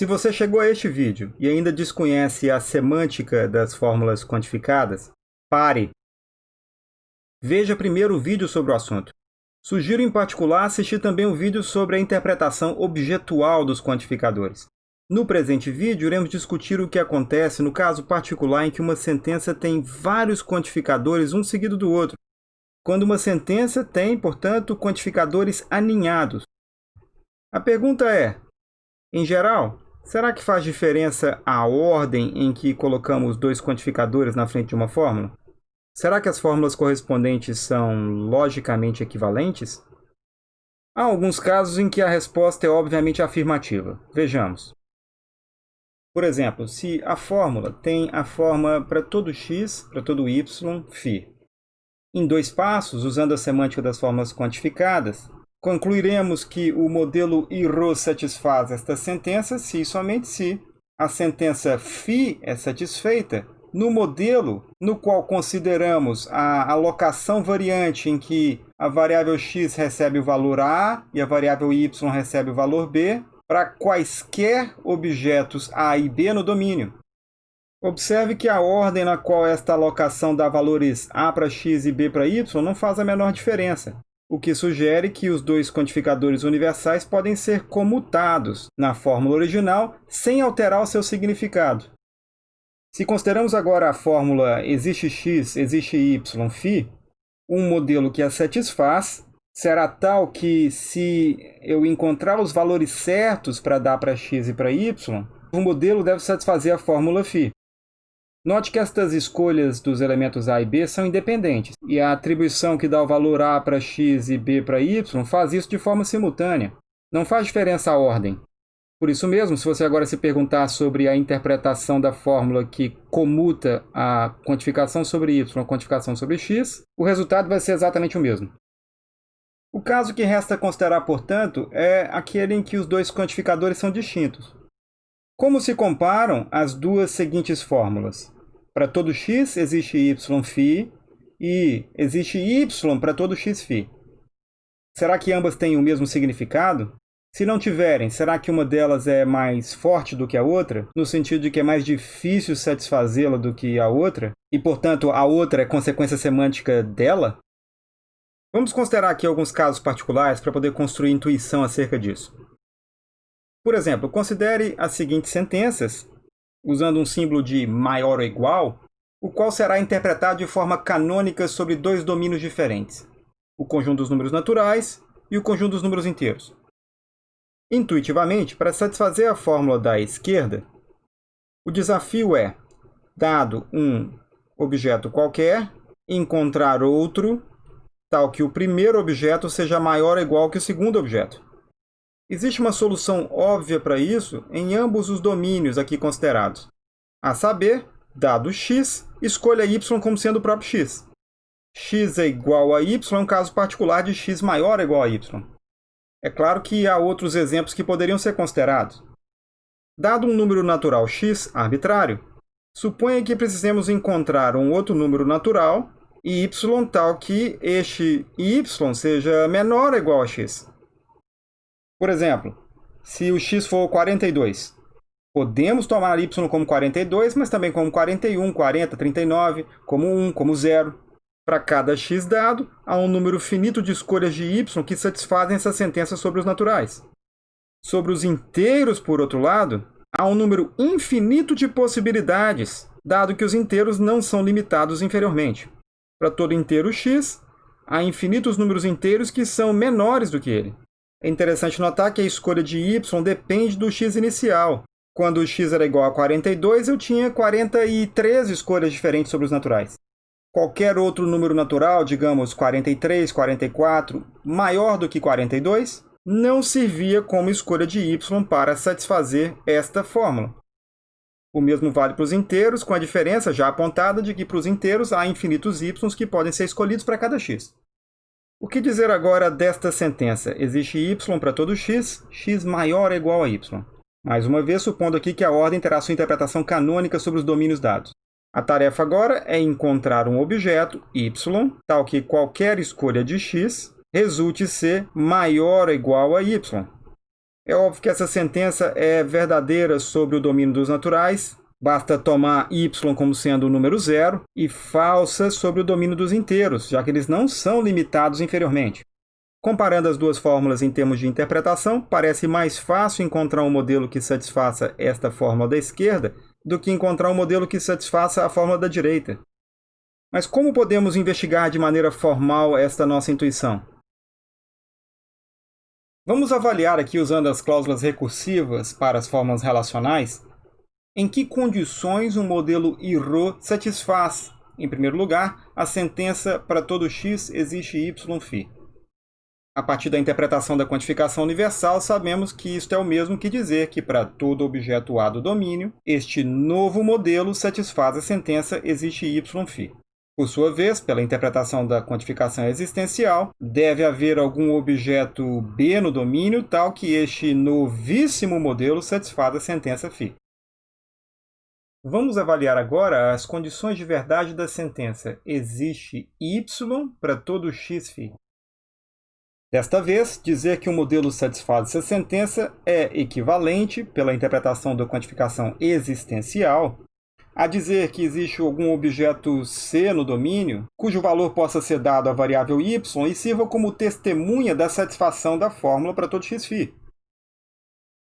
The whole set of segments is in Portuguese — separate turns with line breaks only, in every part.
Se você chegou a este vídeo e ainda desconhece a semântica das fórmulas quantificadas, pare! Veja primeiro o vídeo sobre o assunto. Sugiro em particular assistir também o vídeo sobre a interpretação objetual dos quantificadores. No presente vídeo, iremos discutir o que acontece no caso particular em que uma sentença tem vários quantificadores um seguido do outro, quando uma sentença tem, portanto, quantificadores aninhados. A pergunta é, em geral, será que faz diferença a ordem em que colocamos dois quantificadores na frente de uma fórmula? Será que as fórmulas correspondentes são logicamente equivalentes? Há alguns casos em que a resposta é obviamente afirmativa. Vejamos. Por exemplo, se a fórmula tem a forma para todo x, para todo y, φ. Em dois passos, usando a semântica das fórmulas quantificadas, concluiremos que o modelo IRO satisfaz esta sentença se e somente se a sentença φ é satisfeita no modelo no qual consideramos a alocação variante em que a variável x recebe o valor a e a variável y recebe o valor b, para quaisquer objetos A e B no domínio. Observe que a ordem na qual esta alocação dá valores A para x e B para y não faz a menor diferença, o que sugere que os dois quantificadores universais podem ser comutados na fórmula original sem alterar o seu significado. Se consideramos agora a fórmula existe x, existe y, φ, um modelo que a satisfaz, será tal que se eu encontrar os valores certos para dar para x e para y, o modelo deve satisfazer a fórmula φ. Note que estas escolhas dos elementos A e B são independentes, e a atribuição que dá o valor A para x e B para y faz isso de forma simultânea. Não faz diferença a ordem. Por isso mesmo, se você agora se perguntar sobre a interpretação da fórmula que comuta a quantificação sobre y a quantificação sobre x, o resultado vai ser exatamente o mesmo. O caso que resta considerar, portanto, é aquele em que os dois quantificadores são distintos. Como se comparam as duas seguintes fórmulas? Para todo x existe yφ e existe y para todo xφ. Será que ambas têm o mesmo significado? Se não tiverem, será que uma delas é mais forte do que a outra, no sentido de que é mais difícil satisfazê-la do que a outra, e portanto a outra é consequência semântica dela? Vamos considerar aqui alguns casos particulares para poder construir intuição acerca disso. Por exemplo, considere as seguintes sentenças, usando um símbolo de maior ou igual, o qual será interpretado de forma canônica sobre dois domínios diferentes, o conjunto dos números naturais e o conjunto dos números inteiros. Intuitivamente, para satisfazer a fórmula da esquerda, o desafio é, dado um objeto qualquer, encontrar outro tal que o primeiro objeto seja maior ou igual que o segundo objeto. Existe uma solução óbvia para isso em ambos os domínios aqui considerados. A saber, dado x, escolha y como sendo o próprio x. x é igual a y é um caso particular de x maior ou igual a y. É claro que há outros exemplos que poderiam ser considerados. Dado um número natural x arbitrário, suponha que precisemos encontrar um outro número natural y tal que este y seja menor ou igual a x. Por exemplo, se o x for 42, podemos tomar y como 42, mas também como 41, 40, 39, como 1, como 0. Para cada x dado, há um número finito de escolhas de y que satisfazem essa sentença sobre os naturais. Sobre os inteiros, por outro lado, há um número infinito de possibilidades, dado que os inteiros não são limitados inferiormente. Para todo inteiro x, há infinitos números inteiros que são menores do que ele. É interessante notar que a escolha de y depende do x inicial. Quando o x era igual a 42, eu tinha 43 escolhas diferentes sobre os naturais. Qualquer outro número natural, digamos 43, 44, maior do que 42, não servia como escolha de y para satisfazer esta fórmula. O mesmo vale para os inteiros, com a diferença já apontada de que para os inteiros há infinitos y que podem ser escolhidos para cada x. O que dizer agora desta sentença? Existe y para todo x, x maior ou igual a y. Mais uma vez, supondo aqui que a ordem terá sua interpretação canônica sobre os domínios dados. A tarefa agora é encontrar um objeto, y, tal que qualquer escolha de x resulte ser maior ou igual a y. É óbvio que essa sentença é verdadeira sobre o domínio dos naturais, basta tomar y como sendo o número zero, e falsa sobre o domínio dos inteiros, já que eles não são limitados inferiormente. Comparando as duas fórmulas em termos de interpretação, parece mais fácil encontrar um modelo que satisfaça esta fórmula da esquerda do que encontrar um modelo que satisfaça a fórmula da direita. Mas como podemos investigar de maneira formal esta nossa intuição? Vamos avaliar aqui, usando as cláusulas recursivas para as fórmulas relacionais, em que condições um modelo IRO satisfaz, em primeiro lugar, a sentença para todo x existe y A partir da interpretação da quantificação universal, sabemos que isto é o mesmo que dizer que para todo objeto A do domínio, este novo modelo satisfaz a sentença existe y por sua vez, pela interpretação da quantificação existencial, deve haver algum objeto B no domínio tal que este novíssimo modelo satisfaça a sentença φ. Vamos avaliar agora as condições de verdade da sentença existe y para todo x φ. Desta vez, dizer que o modelo satisfaz essa sentença é equivalente, pela interpretação da quantificação existencial, a dizer que existe algum objeto C no domínio, cujo valor possa ser dado à variável y e sirva como testemunha da satisfação da fórmula para todo xφ.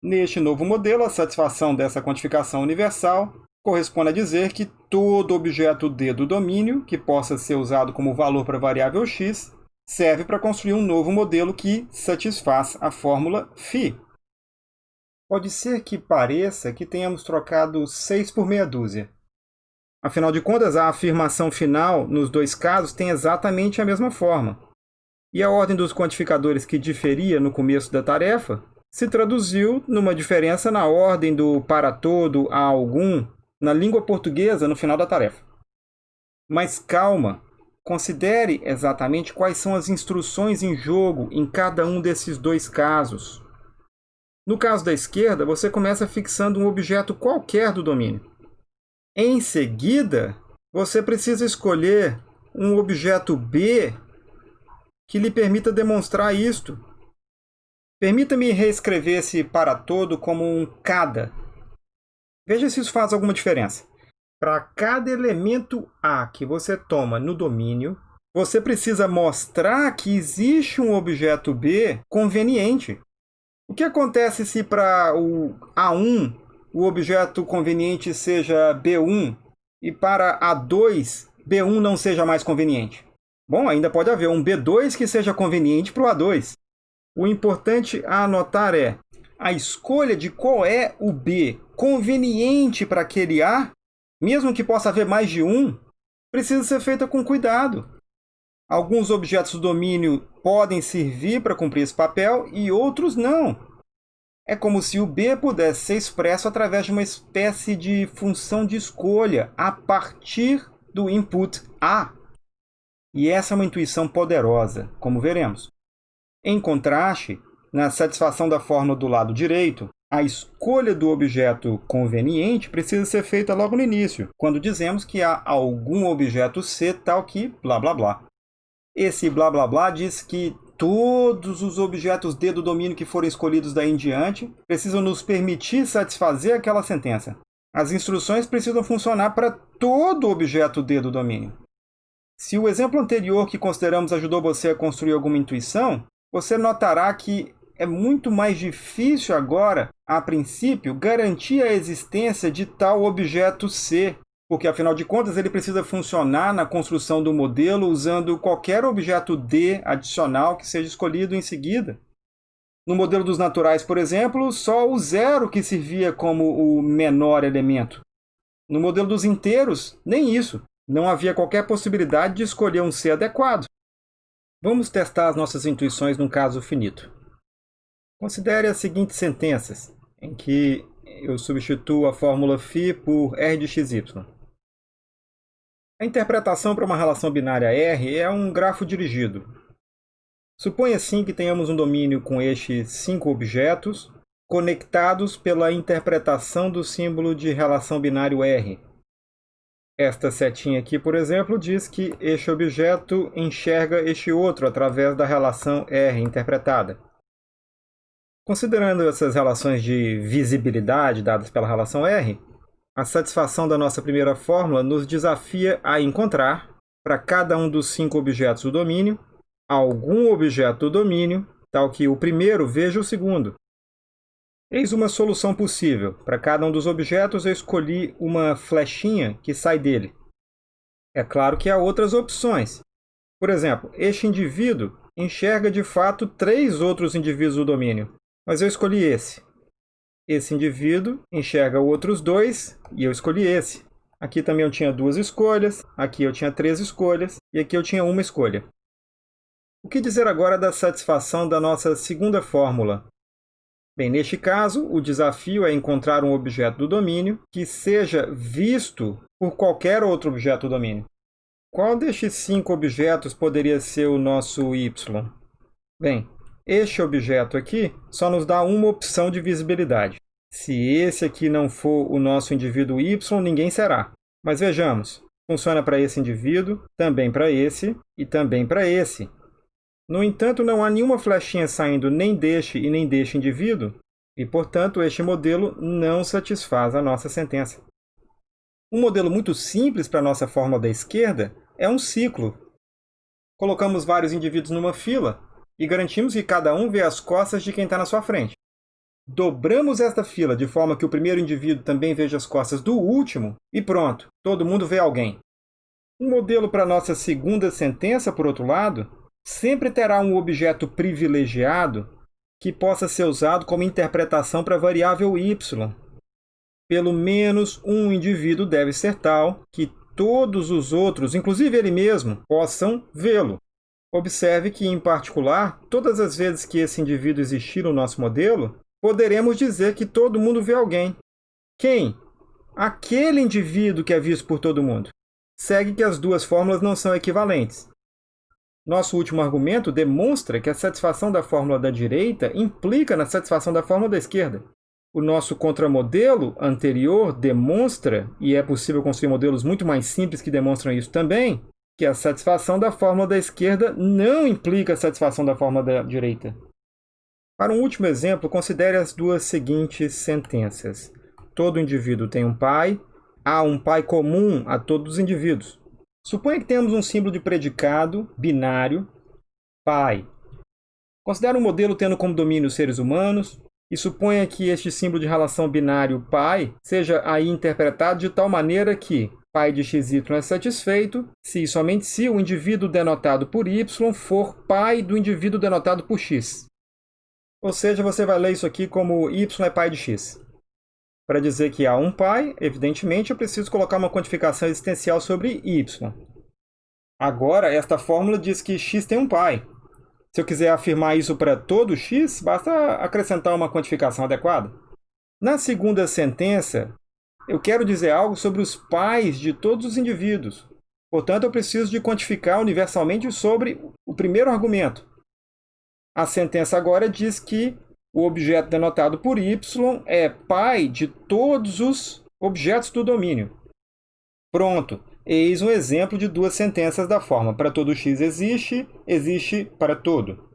Neste novo modelo, a satisfação dessa quantificação universal corresponde a dizer que todo objeto D do domínio, que possa ser usado como valor para a variável x, serve para construir um novo modelo que satisfaz a fórmula φ. Pode ser que pareça que tenhamos trocado 6 por meia dúzia. Afinal de contas, a afirmação final nos dois casos tem exatamente a mesma forma. E a ordem dos quantificadores que diferia no começo da tarefa se traduziu numa diferença na ordem do para todo a algum na língua portuguesa no final da tarefa. Mas calma, considere exatamente quais são as instruções em jogo em cada um desses dois casos. No caso da esquerda, você começa fixando um objeto qualquer do domínio. Em seguida, você precisa escolher um objeto B que lhe permita demonstrar isto. Permita-me reescrever esse para todo como um cada. Veja se isso faz alguma diferença. Para cada elemento A que você toma no domínio, você precisa mostrar que existe um objeto B conveniente. O que acontece se para o A1 o objeto conveniente seja B1 e para A2 B1 não seja mais conveniente? Bom, ainda pode haver um B2 que seja conveniente para o A2. O importante a anotar é a escolha de qual é o B conveniente para aquele A, mesmo que possa haver mais de um, precisa ser feita com cuidado. Alguns objetos do domínio podem servir para cumprir esse papel e outros não. É como se o B pudesse ser expresso através de uma espécie de função de escolha a partir do input A. E essa é uma intuição poderosa, como veremos. Em contraste, na satisfação da fórmula do lado direito, a escolha do objeto conveniente precisa ser feita logo no início, quando dizemos que há algum objeto C tal que blá blá blá. Esse blá blá blá diz que todos os objetos D do domínio que forem escolhidos daí em diante precisam nos permitir satisfazer aquela sentença. As instruções precisam funcionar para todo objeto D do domínio. Se o exemplo anterior que consideramos ajudou você a construir alguma intuição, você notará que é muito mais difícil agora, a princípio, garantir a existência de tal objeto C porque afinal de contas ele precisa funcionar na construção do modelo usando qualquer objeto D adicional que seja escolhido em seguida. No modelo dos naturais, por exemplo, só o zero que servia como o menor elemento. No modelo dos inteiros, nem isso. Não havia qualquer possibilidade de escolher um C adequado. Vamos testar as nossas intuições num caso finito. Considere as seguintes sentenças, em que eu substituo a fórmula φ por R de xy. A interpretação para uma relação binária R é um grafo dirigido. Suponha assim que tenhamos um domínio com estes cinco objetos conectados pela interpretação do símbolo de relação binário R. Esta setinha aqui, por exemplo, diz que este objeto enxerga este outro através da relação R interpretada. Considerando essas relações de visibilidade dadas pela relação R, a satisfação da nossa primeira fórmula nos desafia a encontrar, para cada um dos cinco objetos do domínio, algum objeto do domínio, tal que o primeiro veja o segundo. Eis uma solução possível. Para cada um dos objetos, eu escolhi uma flechinha que sai dele. É claro que há outras opções. Por exemplo, este indivíduo enxerga de fato três outros indivíduos do domínio, mas eu escolhi esse. Esse indivíduo enxerga outros dois e eu escolhi esse. Aqui também eu tinha duas escolhas, aqui eu tinha três escolhas e aqui eu tinha uma escolha. O que dizer agora da satisfação da nossa segunda fórmula? Bem, neste caso, o desafio é encontrar um objeto do domínio que seja visto por qualquer outro objeto do domínio. Qual destes cinco objetos poderia ser o nosso y? Bem, este objeto aqui só nos dá uma opção de visibilidade. Se esse aqui não for o nosso indivíduo y, ninguém será. Mas vejamos, funciona para esse indivíduo, também para esse e também para esse. No entanto, não há nenhuma flechinha saindo nem deste e nem deste indivíduo, e, portanto, este modelo não satisfaz a nossa sentença. Um modelo muito simples para a nossa fórmula da esquerda é um ciclo. Colocamos vários indivíduos numa fila, e garantimos que cada um vê as costas de quem está na sua frente. Dobramos esta fila de forma que o primeiro indivíduo também veja as costas do último e pronto, todo mundo vê alguém. Um modelo para nossa segunda sentença, por outro lado, sempre terá um objeto privilegiado que possa ser usado como interpretação para a variável y. Pelo menos um indivíduo deve ser tal que todos os outros, inclusive ele mesmo, possam vê-lo. Observe que, em particular, todas as vezes que esse indivíduo existir no nosso modelo, poderemos dizer que todo mundo vê alguém. Quem? Aquele indivíduo que é visto por todo mundo. Segue que as duas fórmulas não são equivalentes. Nosso último argumento demonstra que a satisfação da fórmula da direita implica na satisfação da fórmula da esquerda. O nosso contramodelo anterior demonstra, e é possível construir modelos muito mais simples que demonstram isso também, que a satisfação da fórmula da esquerda não implica a satisfação da fórmula da direita. Para um último exemplo, considere as duas seguintes sentenças. Todo indivíduo tem um pai, há um pai comum a todos os indivíduos. Suponha que temos um símbolo de predicado binário, pai. Considere um modelo tendo como domínio os seres humanos, e suponha que este símbolo de relação binário pai seja aí interpretado de tal maneira que pai de xy é satisfeito se e somente se o indivíduo denotado por y for pai do indivíduo denotado por x. Ou seja, você vai ler isso aqui como y é pai de x. Para dizer que há um pai, evidentemente, eu preciso colocar uma quantificação existencial sobre y. Agora, esta fórmula diz que x tem um pai. Se eu quiser afirmar isso para todo x, basta acrescentar uma quantificação adequada. Na segunda sentença, eu quero dizer algo sobre os pais de todos os indivíduos. Portanto, eu preciso de quantificar universalmente sobre o primeiro argumento. A sentença agora diz que o objeto denotado por y é pai de todos os objetos do domínio. Pronto, eis um exemplo de duas sentenças da forma para todo x existe, existe para todo.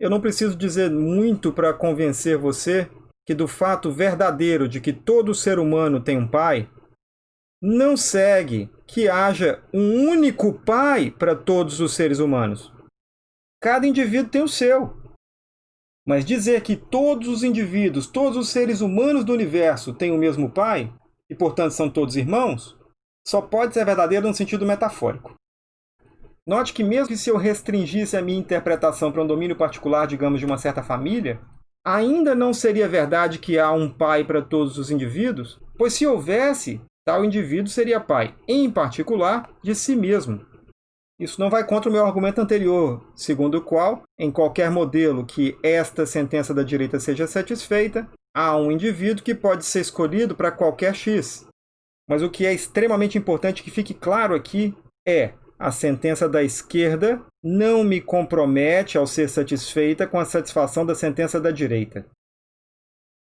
Eu não preciso dizer muito para convencer você que do fato verdadeiro de que todo ser humano tem um pai, não segue que haja um único pai para todos os seres humanos. Cada indivíduo tem o seu. Mas dizer que todos os indivíduos, todos os seres humanos do universo têm o mesmo pai, e portanto são todos irmãos, só pode ser verdadeiro no sentido metafórico. Note que mesmo que se eu restringisse a minha interpretação para um domínio particular, digamos, de uma certa família, ainda não seria verdade que há um pai para todos os indivíduos? Pois se houvesse, tal indivíduo seria pai, em particular, de si mesmo. Isso não vai contra o meu argumento anterior, segundo o qual, em qualquer modelo que esta sentença da direita seja satisfeita, há um indivíduo que pode ser escolhido para qualquer x. Mas o que é extremamente importante que fique claro aqui é a sentença da esquerda não me compromete ao ser satisfeita com a satisfação da sentença da direita.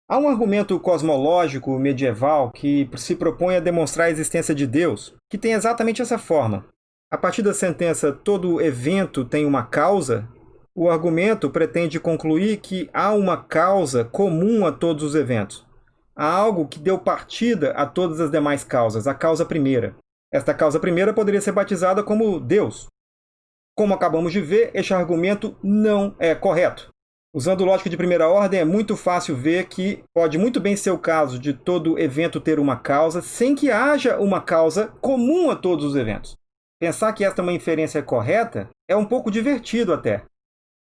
Há um argumento cosmológico medieval que se propõe a demonstrar a existência de Deus, que tem exatamente essa forma. A partir da sentença todo evento tem uma causa, O argumento pretende concluir que há uma causa comum a todos os eventos. Há algo que deu partida a todas as demais causas, a causa primeira. Esta causa primeira poderia ser batizada como Deus. Como acabamos de ver, este argumento não é correto. Usando lógica de primeira ordem, é muito fácil ver que pode muito bem ser o caso de todo evento ter uma causa, sem que haja uma causa comum a todos os eventos. Pensar que esta é uma inferência correta é um pouco divertido até.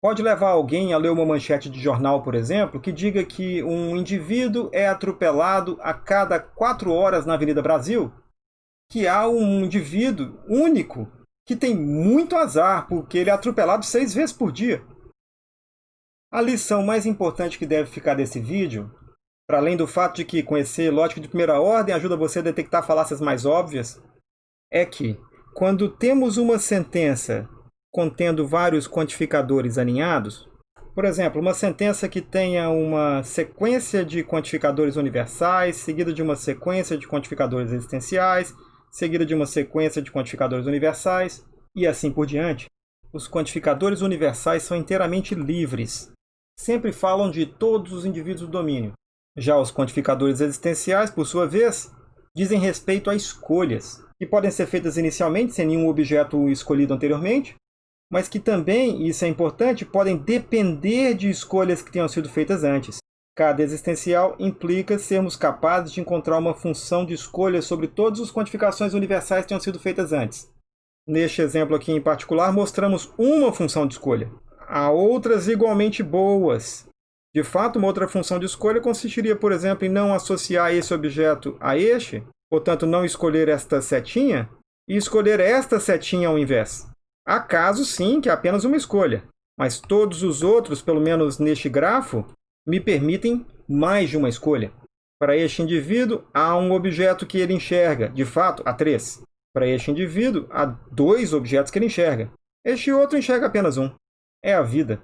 Pode levar alguém a ler uma manchete de jornal, por exemplo, que diga que um indivíduo é atropelado a cada quatro horas na Avenida Brasil, que há um indivíduo único que tem muito azar, porque ele é atropelado seis vezes por dia. A lição mais importante que deve ficar desse vídeo, para além do fato de que conhecer lógica de primeira ordem ajuda você a detectar falácias mais óbvias, é que, quando temos uma sentença contendo vários quantificadores alinhados, por exemplo, uma sentença que tenha uma sequência de quantificadores universais, seguida de uma sequência de quantificadores existenciais, seguida de uma sequência de quantificadores universais, e assim por diante. Os quantificadores universais são inteiramente livres. Sempre falam de todos os indivíduos do domínio. Já os quantificadores existenciais, por sua vez, dizem respeito a escolhas, que podem ser feitas inicialmente sem nenhum objeto escolhido anteriormente, mas que também, e isso é importante, podem depender de escolhas que tenham sido feitas antes. Cada existencial implica sermos capazes de encontrar uma função de escolha sobre todas as quantificações universais que tenham sido feitas antes. Neste exemplo aqui em particular, mostramos uma função de escolha. Há outras igualmente boas. De fato, uma outra função de escolha consistiria, por exemplo, em não associar esse objeto a este, portanto, não escolher esta setinha, e escolher esta setinha ao invés. Há casos, sim, que é apenas uma escolha, mas todos os outros, pelo menos neste grafo, me permitem mais de uma escolha. Para este indivíduo, há um objeto que ele enxerga, de fato, há três. Para este indivíduo, há dois objetos que ele enxerga. Este outro enxerga apenas um. É a vida.